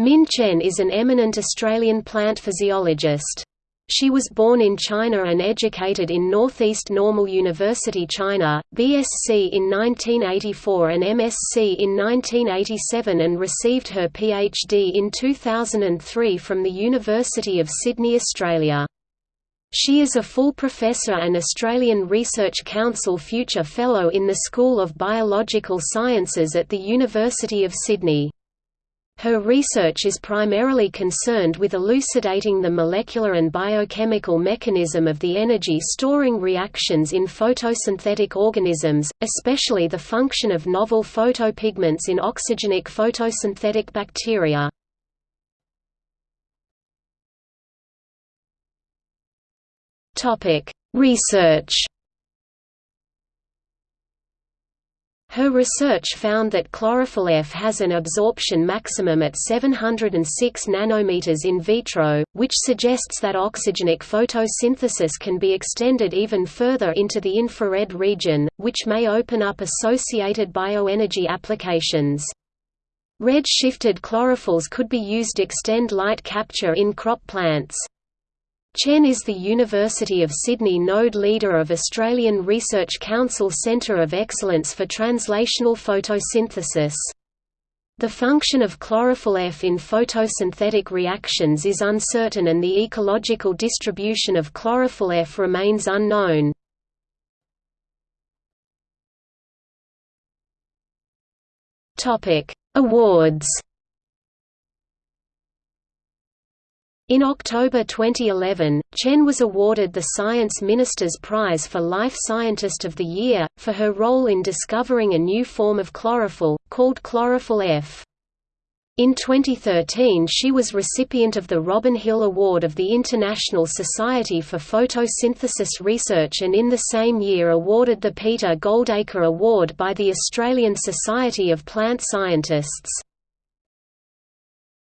Min Chen is an eminent Australian plant physiologist. She was born in China and educated in Northeast Normal University China, BSc in 1984 and MSc in 1987 and received her PhD in 2003 from the University of Sydney, Australia. She is a full professor and Australian Research Council Future Fellow in the School of Biological Sciences at the University of Sydney. Her research is primarily concerned with elucidating the molecular and biochemical mechanism of the energy-storing reactions in photosynthetic organisms, especially the function of novel photopigments in oxygenic photosynthetic bacteria. Research Her research found that chlorophyll F has an absorption maximum at 706 nanometers in vitro, which suggests that oxygenic photosynthesis can be extended even further into the infrared region, which may open up associated bioenergy applications. Red-shifted chlorophylls could be used to extend light capture in crop plants. Chen is the University of Sydney node leader of Australian Research Council Centre of Excellence for Translational Photosynthesis. The function of chlorophyll F in photosynthetic reactions is uncertain and the ecological distribution of chlorophyll F remains unknown. Awards In October 2011, Chen was awarded the Science Minister's Prize for Life Scientist of the Year, for her role in discovering a new form of chlorophyll, called chlorophyll F. In 2013 she was recipient of the Robin Hill Award of the International Society for Photosynthesis Research and in the same year awarded the Peter Goldacre Award by the Australian Society of Plant Scientists.